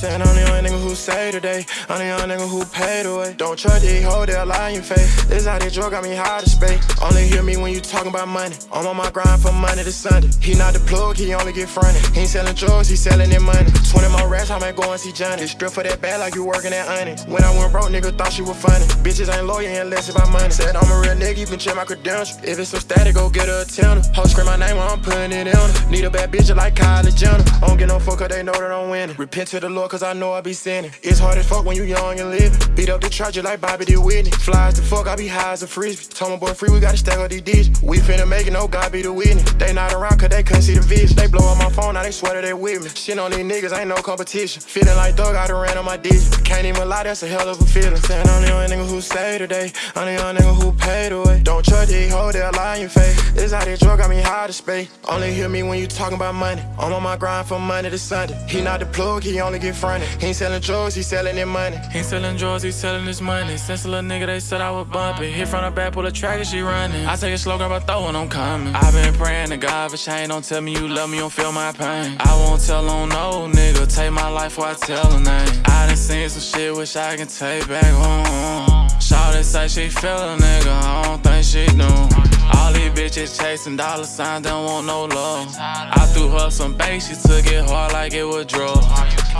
Saying I'm the young nigga who say today. I'm the young nigga who paid away. Don't trust these hoes, they'll lie in face. This how they drug got me high to space. Only hear me when you talking about money. I'm on my grind from Monday to Sunday. He not the plug, he only get fronted. He ain't selling drugs, he selling their money. 20 more rats, I might go and see Johnny. Strip for that bag like you working at Honey. When I went broke, nigga thought she was funny. Bitches ain't loyal unless about money. Said I'm a real nigga, you can check my credentials. If it's so static, go get a attender. Ho scream my name while I'm putting it in her. Need a bad bitch like Kylie Jenner. I don't get no fuck cause they know that I'm winning. Repent to the Lord cause I know I be sinning. It's hard as fuck when you young and living. Beat up the just like Bobby did Whitney. Flies the fuck, I be high as a frisbee. Told my boy free, we gotta stack up these digits. We finna make it, no God be the witness. They not around cause they couldn't see the vision. They blow up my phone, now they swear that they with me. Shit on these niggas, ain't no competition. Feeling like Doug, I done ran on my digits. Can't even lie, that's a hell of a feeling. Saying I'm the young nigga who stay today. I'm the young nigga who paid away. Don't trust these hoes, they'll lie in your face. This how they drug got me high to space. Only hear me when you talking about money. I'm on my grind from Monday to Sunday. He not the plug, he only get fronted. He ain't selling drugs, he selling his money. He ain't selling drugs, he selling his money. Since a little nigga, they said I was bumping. Hit from the back, pull a track and she running. I take it slow, grab a throw when I'm coming. i been praying to God for change. Don't tell me you love me, don't feel my pain. I won't tell on no nigga. Take my life while I tell a name. I done seen some shit, wish I can take back home. Shawty say she feel a nigga, I don't think she do. All these bitches chasing dollar signs, don't want no love. I threw her some bass, she took it hard like it was drugs.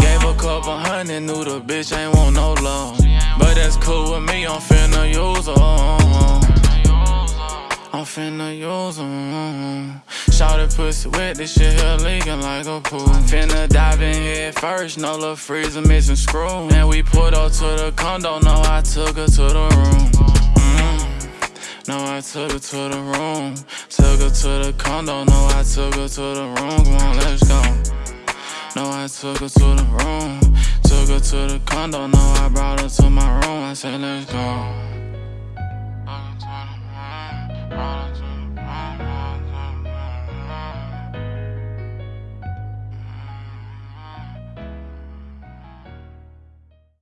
Gave a couple hundred, knew the bitch ain't want no love. But that's cool with me, I'm finna use her. I'm finna use them. Shout it pussy wet, this shit here leaking like a pool. Finna dive in head first, no little freezer missing screw. And we put up to the condo, no, I took her to the room. Mm. No, I took her to the room. Took her to the condo, no, I took her to the room. Come on, let's go. No, I took her to the room. Took her to the condo, no, I brought her to my room. I said, let's go.